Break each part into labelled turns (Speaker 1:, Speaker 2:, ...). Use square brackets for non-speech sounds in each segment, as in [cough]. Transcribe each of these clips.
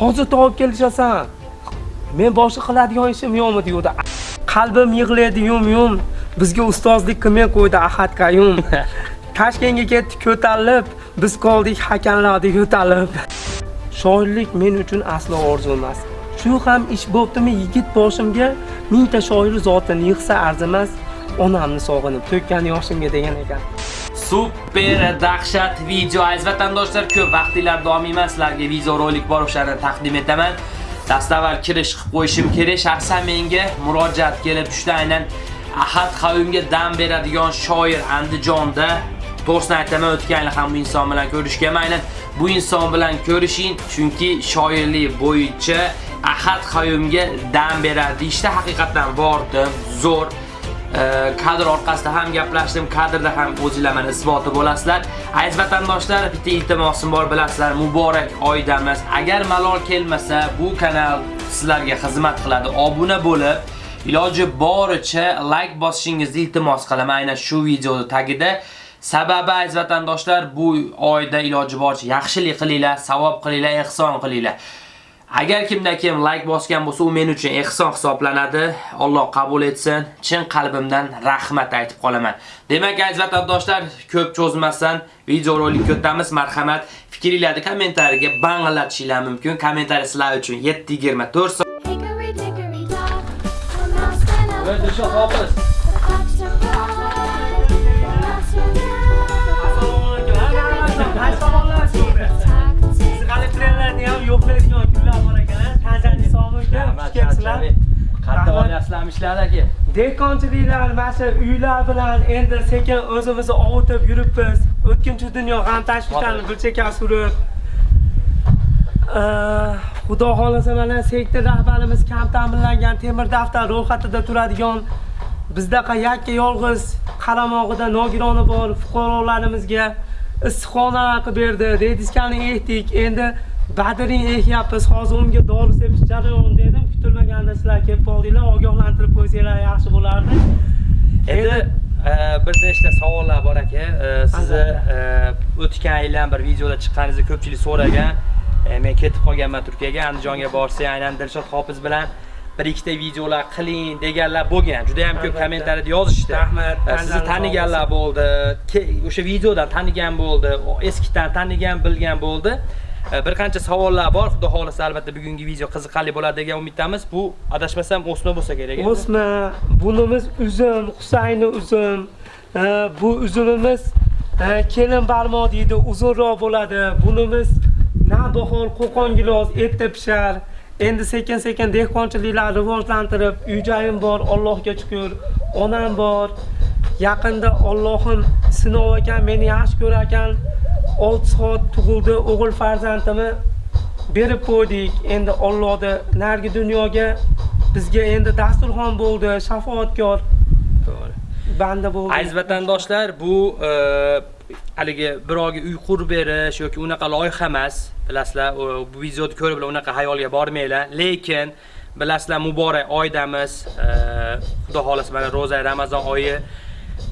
Speaker 1: hozir topib kelishasan. Men boshqa qiladigan ishim yo'qmi deydi. Qalbim yig'laydi yum yum. Bizga ustozlik qilmay qo'ydi ahad qayum. [laughs] Toshkentga ketdik ko'tarilib biz qoldik hakamlarni yo'talib. Shoirlik men uchun aslo orzu emas. Shu ham ish bo'ptimi yigit boshimga mingta shoir zotini yig'sa arzimas onamni sog'inib to'kkan yoshimga degan ekan
Speaker 2: super dahshat video. Aziz vatandoshlar ko'p vaqtinglar davomiyman sizlarga video rolik bor o'shani taqdim etaman. Dastavval kirish qilib qo'yishim kerak. Shaxsan menga murojaat kelib tushdi. Aynan ahad qavmga dam beradigan shoir andijonda to'g'risini aytaman o'tgan yili ham bu inson bilan ko'rishganman aynan bu inson bilan ko'rishing chunki shoirlik bo'yicha ahad qavmga dam beradi. Ishda haqiqatan bordim. Zo'r. Kadr orqasida ham gaplashdim, kadrda ham o'zingizlar mana isboti bo'lasizlar. Aziz vatandoshlar, bitta iltimosim bor bilasizlar, muborak oydamiz. Agar malol kelmasa, bu kanal sizlarga xizmat qiladi. Obuna bo'lib, iloji boricha like bosishingizni iltimos qilaman aynan shu videoda tagida. Sababi aziz vatandoshlar, bu oyda iloji boricha yaxshilik qilinglar, savob qilinglar, ehson qilinglar. Agar kimda kim like bosgan bo'lsa, u men uchun ehson hisoblanadi. Alloh qabul etsin. Chin qalbimdan rahmat aytib qolaman. Demak, aziz vatandoshlar, ko'p cho'zmasdan video rolikka o'tamiz. Marhamat, fikringlarni kommentariyaga banglatishinglar mumkin. Kommentariy sizlar uchun 724 soat.
Speaker 1: Kunlar bor ekan. Tanjani sog'mi ekan? Xush kelibsizlar.
Speaker 2: Qatta olyapsizlarmi ishlar aka?
Speaker 1: Dehqonchiliklar mana shu uylar bilan endi sekin o'zimizni ovutib yuribmiz. O'tkinchi dunyo g'am tashvishlarni bir chekka surib. Xudo xolasa mana sektor rahbarimiz kam ta'minlangan temir daftar ro'yxatida turadigan bizdaqa yakka yolg'iz qaramog'ida nogironi bor fuqarolarimizga issiqxonalar qilib berdi. Rediskani ekdik. Endi badring ekyapmiz. Hozir unga dori sepish jarayonida edim. Kutilmaganda sizlar kelib qoldinglar, ogohlantirib qo'ysanglar yaxshi bo'lardi.
Speaker 2: Endi e, bir nechta savollar bor aka. E, Sizni e, o'tgan yildan bir videoda chiqqaningizni ko'pchilik so'ragan. Men ketib qolganman Turkiyaga, Andijonga borsa, aynan Dilshod Hofiz bilan bir ikkita videolar qiling deganlar bo'lgan. Juda ham ko'p kommentariyada yozishdi.
Speaker 1: Rahmat,
Speaker 2: Sizni taniganlar bo'ldi. O'sha videodan tanigan bo'ldi, eskidan tanigan, bilgan bo'ldi. E, bir qancha savollar bor. Xudo xohlasa albatta bugungi video qiziqarli bo'ladi degan umiddamiz. Bu adashmasam o'sma bo'lsa kerak.
Speaker 1: O'sma, bunimiz uzum, Husayni uzum. E, bu uzumimiz e, kelin barmoq deydi, uzunroq bo'ladi. Bunimiz navbahor qo'qon gilos erta pishar. Endi sekin sekin dehqonchiliklarni rivojlantirib, uy joyim bor, Allohga shukur Onam bor. Yaqinda Allohim sinov ekan, meni yaxshi ko'rar ekan. 6 soat tug'ildi o'g'il farzandimni berib qo'ydik. Endi Allohni nargi dunyoga bizga endi dasturxon bo'ldi, shafoatkor
Speaker 2: To'g'ri.
Speaker 1: banda bo'ldi.
Speaker 2: Aziz vatandoshlar, bu e, haligi birovga uy qurib berish yoki unaqa loyiha emas. Bilasizlar, bu videoni ko'rib unaqa hayolga bormanglar. Lekin bilasizlar, muborak oydamiz. e, Xudo xolasa mana ro'za Ramazon oyi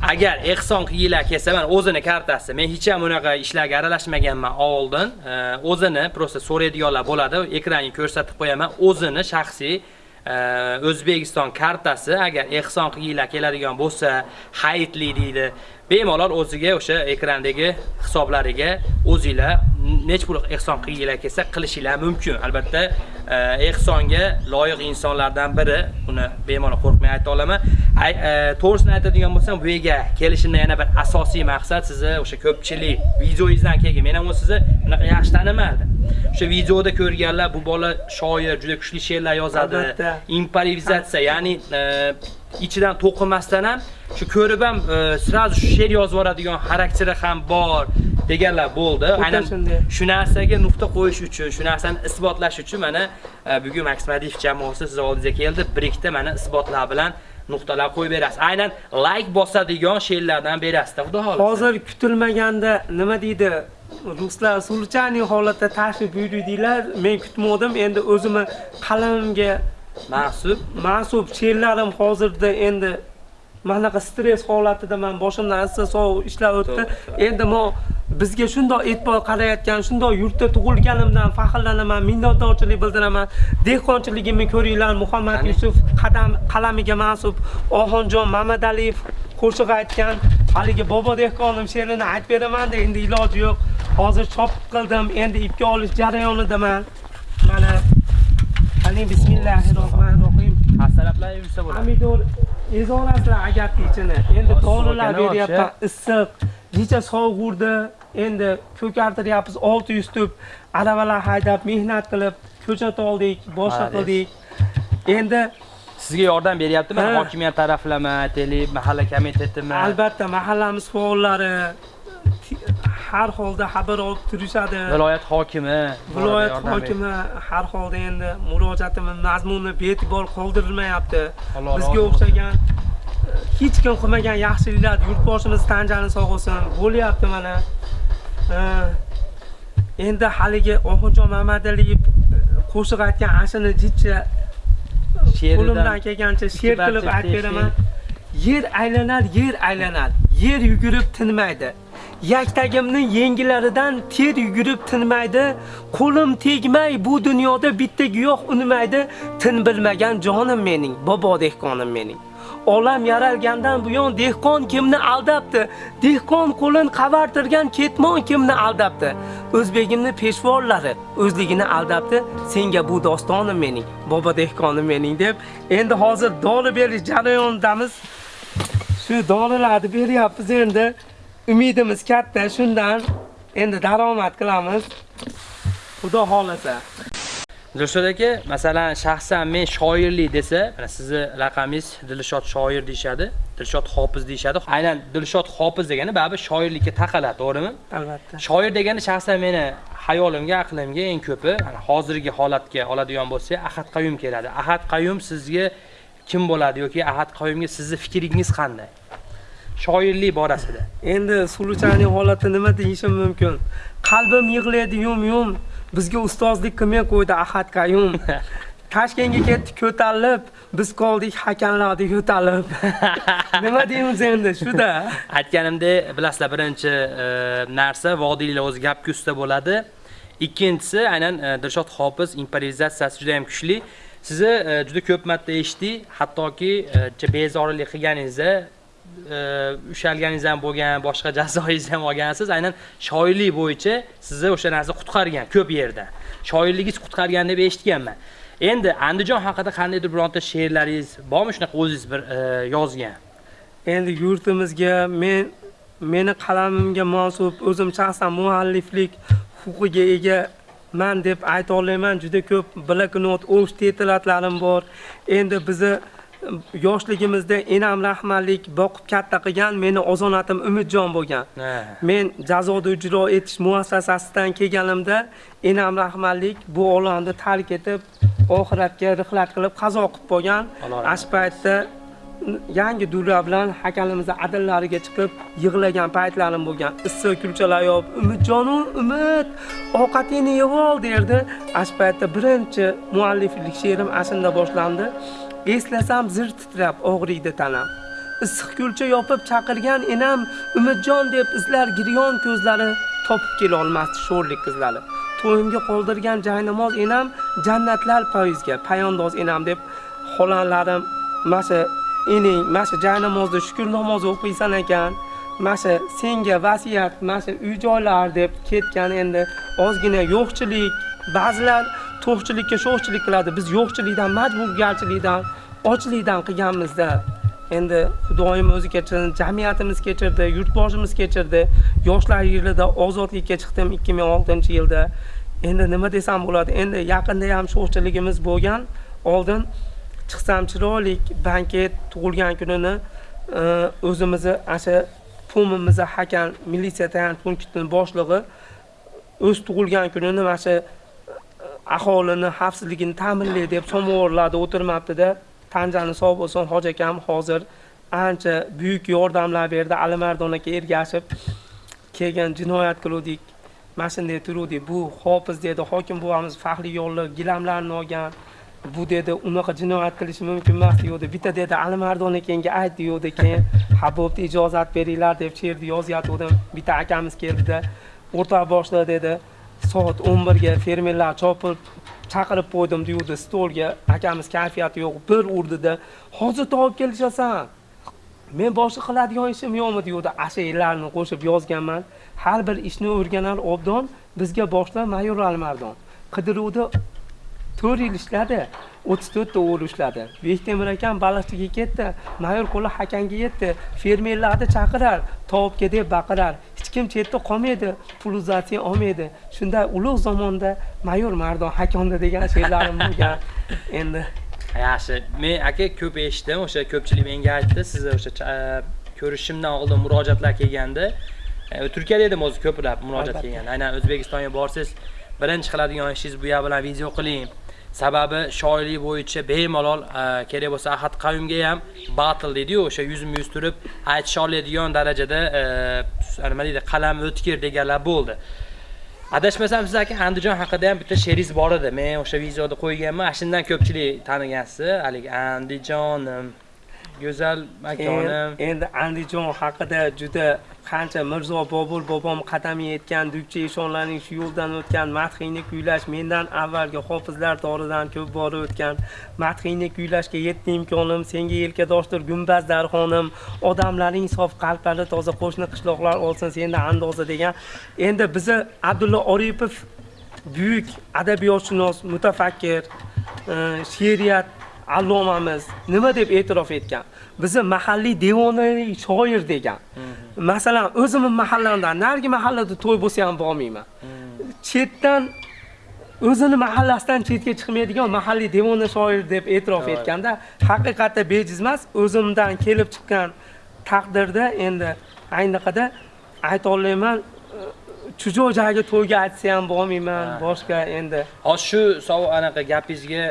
Speaker 2: Agar ehson qilinglar kelsa, mana o'zini kartasi. Men hech ham unaqa ishlarga aralashmaganman oldin. E, o'zini prosta so'raydiganlar bo'ladi. Ekranga ko'rsatib qo'yaman. O'zini shaxsiy e, O'zbekiston kartasi agar ehson qiyila keladigan bo'lsa, hayitli deydi. Bemalol o'ziga o'sha ekrandagi hisoblariga o'zinglar nech pul ehson qilinglar kelsa qilishinglar mumkin. Albatta, e, ehsonga loyiq insonlardan biri. Uni bemalol qo'rqmay ayta olaman. E, To'g'risini aytadigan bo'lsam, bu yerga kelishimda yana bir asosiy maqsad sizni o'sha ko'pchilik videoyingizdan keyin men ham sizni bunaqa yaxshi tanimadim. O'sha videoda ko'rganlar bu bola shoir, juda kuchli she'rlar yozadi. Improvizatsiya, ya'ni e, ichidan to'qimasdan ham shu ko'rib ham e, srazu shu she'r yozib yuboradigan xarakteri ham bor deganlar bo'ldi. Aynan shu narsaga nuqta qo'yish uchun, shu narsani isbotlash uchun mana e, bugun Max Madiyev jamoasi siz oldingizga keldi. Bir ikkita mana isbotlar bilan nuqtalar qo'yib berasiz. Aynan like bosadigan she'rlardan berasiz. Xudo xolasa.
Speaker 1: Hozir kutilmaganda nima deydi? Ruslar sulchani holatda tashrif buyurdinglar. Men kutmadim. Endi o'zimni qalamimga
Speaker 2: Mahsub
Speaker 1: mansub she'rlarim hozirda endi. Mana bunaqa stress holatidaman boshimdan issiq sovuq ishlar o'tdi. Endi men bizga shundoq e'tibor qarayotgan shundoq yurtda tug'ilganimdan faxrlanaman minnatdorchilik bildiraman. Dehqonchiligimni ko'ringlar muhammad yusuf qadam qalamiga mansub oxunjon mamadaliyev qo'shiq aytgan haligi bobo dehqonim she'rini aytib beramanda endi iloji yo'q. Hozir chop qildim endi ipga olish jarayonidaman mana qani bismillahi rohmanir rohim
Speaker 2: Hasalablar yursa bo'ladi.
Speaker 1: pomidor ezolasilar agatni ichini endi dorilar beryapman issiq necha sovuq urdi. Endi ko'kartiryapmiz 600 tup aravalar haydab mehnat qilib ko'chat oldik boshqa qildik. Endi
Speaker 2: Sizga yordam beryaptimi? Hokimiyat taraflama, aytaylik, mahalla komitetimi?
Speaker 1: albatta mahallamiz faollari har holda xabar olib turishadi.
Speaker 2: Viloyat hokimi,
Speaker 1: viloyat hokimi har holda endi murojaatimiz mazmuni bee'tibor qoldirilmayapti bizga o'xshagan e, hech kim qilmagan yaxshiliklar yurtboshimiz tan jani sog' bo'lsin bo'lyapti mana. E, endi haligi oxunjon mamadaliyev e, qo'shiq aytgan ashini jicha
Speaker 2: She'ridan
Speaker 1: qo'limdan kelgancha she'r qilib aytib beraman. Yer aylanar yer aylanar yer yugurib tinmaydi yaktagimni yengilaridan ter yugurib tinmaydi. Qo'lim tegmay bu dunyoda bitta giyoh unmaydi. Tin bilmagan jonim mening bobo dehqonim mening. Olam yaralgandan buyon dehqon kimni aldabdi? Dehqon qo'lin qavartirgan ketmon kimni aldabdi? O'zbegimni peshvorlari o'zligini aldabdi. Senga bu dostonim mening bobo dehqonim mening deb endi hozir dori berish jarayonidamiz. Shu dorilarni beryapmiz endi. Umidimiz katta shundan endi daromad qilamiz xudo xohlasa
Speaker 2: Dilshod aka, masalan, shaxsan men shoirlik desa, mana sizni laqamingiz Dilshod shoir deyshadi, Dilshod hofiz deyshadi. Aynan Dilshod hofiz degani baribir shoirlikka taqaladi, to'g'rimi?
Speaker 1: albatta
Speaker 2: Shoir degani shaxsan meni hayolimga, aqlimga eng ko'pi mana hozirgi holatga oladigan bo'lsak, Ahad Qayum keladi. Ahad Qayum sizga kim bo'ladi yoki Ahad Qayumga sizni fikringiz qanday? Shoirlik borasida.
Speaker 1: endi suluchaning holati nima deyishim mumkin? Qalbim yig'laydi yum yum. Bizga ustozlik qilmay qo'ydi ahad qayum [laughs] toshkentga ketdik ko'tarilib biz qoldik hakamlarni yo'talib. [laughs] Nima deymiz endi shuda? [laughs]
Speaker 2: Aytganimdek bilasizlar birinchi e, narsa vodiylar o'zi gapga usta bo'ladi. Ikkinchisi aynan e, dilshod hofiz improvizatsiyasi juda ham kuchli. Sizni e, juda ko'p marta eshitdik. Hattoki bezorilik qilganingizda ushalganingiz ham bo'lgan boshqa jazoingiz ham olgansiz aynan shoirlik bo'yicha sizni o'sha narsa qutqargan ko'p yerda. Shoirligingiz qutqargan deb eshitganman. Endi andijon haqida qandaydir bironta she'rlaringiz bormi? Shunaqa o'zingiz bir yozgan.
Speaker 1: Endi yurtimizga men meni qalamimga mansub o'zim shaxsan mualliflik huquqiga ega man deb ayta olmayman. Juda ko'p bloknot o'sh tetiratlarim bor. Endi bizni yoshligimizda enam rahmatlik boqib katta qilgan meni ozonatim umidjon bo'lgan. Men jazoda ijro etish muassasasidan kelganimda enam rahmatlik bu olamni tark etib oxiratga rihlat qilib qazo qilib
Speaker 2: Alloh rahmat
Speaker 1: shu paytda yangi durra bilan hakamimizni adillariga chiqib yig'lagan paytlarim bo'lgan. Issiq kulchalar yopib umidjonu umid ovqatingni yeb ol derdi. Shu paytda birinchi mualliflik she'rim ashunda boshlandi eslasam zir titrab og'riydi tanam. Issiq kulcha yopib chaqirgan enam umidjon deb izlar giryon ko'zlari topib kelolmasdi sho'rlik qizlari. To'yimga qoldirgan jaynamoz enam jannatlar poyizga payondoz enam deb xolanlarim masha ening masha jaynamozda shukur namozi o'qiysan ekan. Masha senga vasiyat masha uy joylar deb ketgan endi ozgina yo'qchilik. Ba'zilar to'qchilikka sho'xchilik qiladi biz yo'qchilikdan majburgarchilikdan ochlikdan qilganmizda endi xudoyim o'zi kechirdi jamiyatimiz kechirdi yurtboshimiz kechirdi. Yoshlar yilida ozodlikka chiqdim 2006 yilda. Endi nima desam bo'ladi? Endi yaqinda ham sho'xchiligimiz bo'lgan. Oldin chiqsam chiroyli banket tug'ilgan kunini e, o'zimizni asha pumimizni hakam militsiya tayanch punktini boshlig'i o'z tug'ilgan kunini mana shu e, aholini xavfsizligini ta'minlay deb somovorlarda o'tirmabdida. Tanjani sog' bo'lsin. Hoji akam hozir ancha buyuk yordamlar berdi. Alimardon aka ergashib kelgan jinoyat qiluvdik mana shunday turuvdik. Bu hofiz dedi hokim buvamiz faxriy yo'lli gilamlarni olgan. Bu dedi unaqa jinoyat qilishi mumkin emas deyuvdi. Bitta dedi alimardon akangga ayt deyuvdi keyin ha bo'pti ijozat beringlar deb she'rni yozyotgandim bitta akamiz keldida o'rta boshda dedi soat o'n birga fermerlar chopib chaqirib qo'ydim deyuvdi stolga. Akamiz kayfiyati yo'q bir urdida hozir topib kelishasan. Men boshqa qiladigan ishim yo'qmi? deyuvdi ash'arlarni qo'shib yozganman. Har bir ishni o'rganar obdon bizga boshla mayor almardon qidiruvda to'rt yil ishladi o'ttiz to'rtta o'g'il ushladi. Bektemir akam baliqchiga ketdi mayor qo'li hakanga yetdi. Fermerlarni chaqirar topibga deb baqirar kim chetda qolmaydi puluzatsiya olmaydi. Shunday ulug' zamonda mayor mardon hakonda degan she'rlarim bo'lgan. Endi
Speaker 2: yaxshi. Men aka ko'p eshitdim. O'sha ko'pchilik menga aytdi. Sizni o'sha cha- ko'rishimdan oldin murojaatlar kelganda e, turkiyada edim o'zi ko'plab murojaat kelgan aynan o'zbekistonga borsangiz birinchi qiladigan ishingiz bu yer bilan video qiling sababi shoirlik bo'yicha bemalol e, kerak bo'lsa ahad qavmga ham battle deydiyu o'sha yuzma yuz turib aytisha oladigan darajada e, nima deydi qalam o'tkir deganlar bo'ldi. Adashmasam siz aka andijon haqida ham bitta she'ringiz bor edi. Men o'sha videoda qo'yganman. Ana shundan ko'pchilik tanigansiz. Haligi andijonim. Go'zal makonim
Speaker 1: endi andijon haqida juda qancha mirzo bobur bobom qadami yetgan dukcha eshonlarning shu yo'ldan o'tgan madhiyni kuylash mendan avvalgi hofizlar doridan ko'p bora o'tgan madhiyni kuylashga yetdi imkonim. Senga yelkadoshdir gumbaz darxonim. Odamlaring sof qalblari toza qo'shni qishloqlar olsin senda andoza degan. Endi bizni abdulla oripov buyuk adabiyotshunos mutafakkir e, she'riyat allomamiz nima deb e'tirof etgan? Bizni mahalliy devonaviy shoir degan. Masalan o'zimni mahallamdan narigi mahallada to'y bo'lsa ham bormayman. Chetdan o'zini mahallasidan chetga chiqmaydigan mahalliy devona shoir deb e'tirof etganda haqiqatda bejiz emas o'zimdan kelib chiqqan taqdirda endi aynaqada aytolmayman chujoq joyga to'yga aytsa ham bormayman boshqa endi.
Speaker 2: Hozir shu savol anaqa gapingizga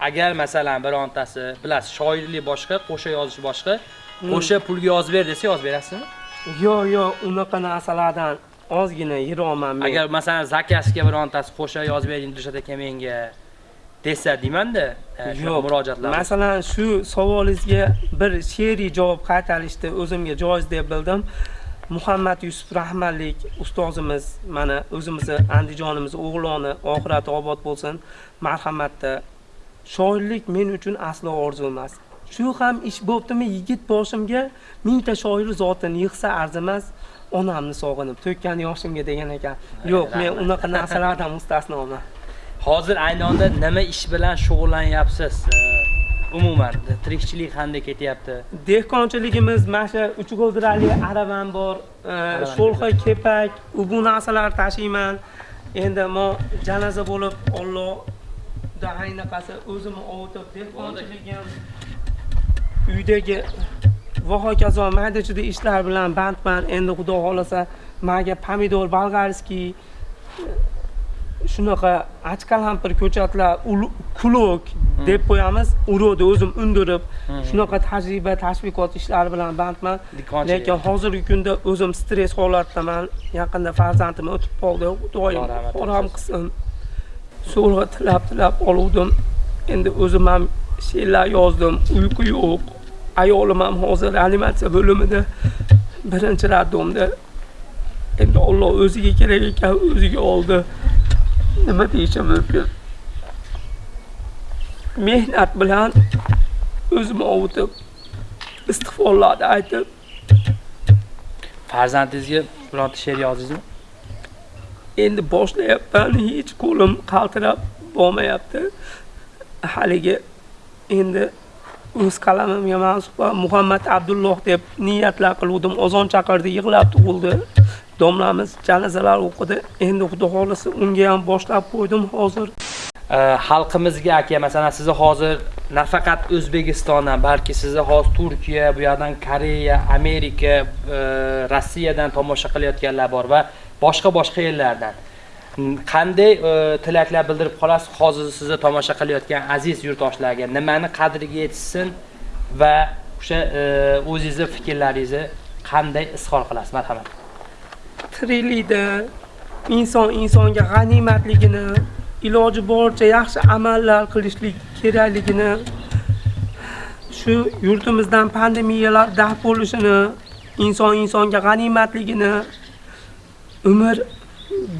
Speaker 2: agar masalan birontasi bilasiz shoirlik boshqa qo'sha yozish boshqa. Qo'sha pulga yozib ber desa yozib berasizmi?
Speaker 1: Yo'q yo'q unaqa narsalardan ozgina yiroqman men.
Speaker 2: Agar masalan zakasga birontasi qo'sha yozib bering dilshod aka menga desa deymanda e,
Speaker 1: yo'q.
Speaker 2: murojaatlar
Speaker 1: masalan shu savolingizga bir she'riy javob qaytarishni o'zimga joiz deb bildim. Muhammad yusuf rahmatlik ustozimiz mana o'zimizni andijonimiz o'g'loni oxirati obod bo'lsin. Marhamatda shoirlik men uchun aslo orzu emas. Shu ham ish bo'ptimi yigit boshimga mingta shoir zotini yig'sa arzimas onamni sog'inib to'kkan yoshimga degan ekan. Yo'q men unaqa narsalardan mustasnoman
Speaker 2: hozir ayni onda nima ish bilan shug'ullanyapsiz? Umuman tirikchilik qanday ketyapti?
Speaker 1: Dehqonchiligimiz mana shu uch g'ildirali aravam bor sho'lxa kepak bu narsalar tashiyman. Endi mo janoza bo'lib ollohda aynaqasi o'zimni ovutib dehqonchiligim uydagi va hokazo mayda chuyda ishlar bilan bandman endi xudo xohlasa maga pomidor bolgarskiy shunaqa achkalampir ko'chatlar ulu- kulok deb qo'yamiz. Urug'ni o'zim undirib shunaqa tajriba tashviqot ishlari bilan bandman lekin hozirgi kunda o'zim stress holatdaman yaqinda farzandim o'tib qoldi. Xudoyim
Speaker 2: rahmat
Speaker 1: qilsin so'rg'a tilab tilab oluvdim. Endi o'zim ham she'rlar yozdim. Uyqu yo'q. Ayolim ham hozir reanimatsiya bo'limida birinchi radomda endi olloh o'ziga kerak ekan o'ziga oldi. Nima deyishim mumkin? Mehnat bilan o'zimni ovutib istig'forlarni aytib
Speaker 2: farzandingizga bironta she'r yozdingizmi?
Speaker 1: Endi boshlayapman hech qo'lim qaltirab bormayapti haligi endi o'z qalamimga mansub muhammad abdulloh deb niyatlar qiluvdim. Ozon chaqirdi yig'lab tug'ildi. Domlamiz janazalar o'qidi. Endi xudo xohlasa unga ham boshlab qo'ydim hozir.
Speaker 2: Xalqimizga aka masalan sizni hozir nafaqat o'zbekistondan balki sizni hozir turkiya bu yoqdan koreya amerika e, rossiyadan tomosha qilayotganlar bor va boshqa boshqa yillardan qanday e, tilaklar bildirib qolasiz? Hozir sizni tomosha qilayotgan aziz yurtdoshlarga nimani qadriga yetishsin va o'sha e, o'zingizni fikrlaringizni qanday izhor qilasiz? Marhamat.
Speaker 1: Tiriklikda inson insonga g'animatligini iloji boricha yaxshi amallar qilishlik kerakligini shu yurtimizdan pandemiyalar daf bo'lishini inson insonga g'animatligini umr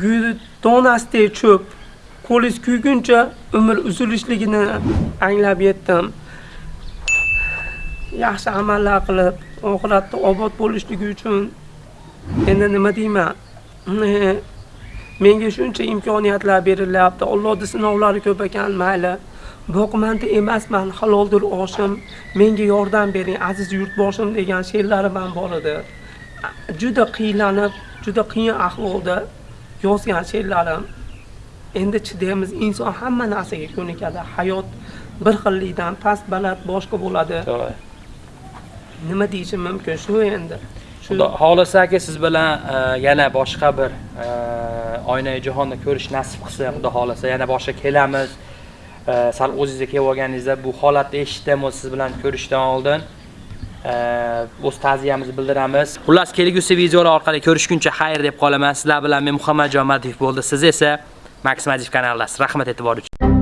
Speaker 1: gul donasdek cho'p qo'liz kuyguncha umr uzilishligini anglab yetdim. Yaxshi amallar qilib oxiratda obod bo'lishligi uchun endi nima deyman [laughs] menga shuncha imkoniyatlar berilyapti. Allohni sinovlari ko'p ekan mayli. Boqmanda emasman haloldir oshim. Menga yordam bering aziz yurtboshim degan she'rlari ham bor edi. Juda qiynalib juda qiyin ahvolda yozgan she'rlarim. Endi chidaymiz inson hamma narsaga ko'nikadi. Hayot bir xillikdan past baland boshqa bo'ladi. Nima deyishim mumkin? Shu endi.
Speaker 2: Xudo xohlasa aka siz bilan e, yana boshqa bir e, oynai jahonni ko'rish nasib qilsa, Xudo xohlasa yana boshqa kelamiz. E, Sal o'zingizga kelib olganingizda bu holatni eshitdim, siz bilan ko'rishdan oldin o'z ta'ziyamizni bildiramiz. Xullas, kelgusi videolar orqali ko'rishguncha xayr deb qolaman. Sizlar bilan men Muhammadjon Madiyev bo'ldi. Siz esa Max Madiyev kanalidasiz. Rahmat e'tibor uchun.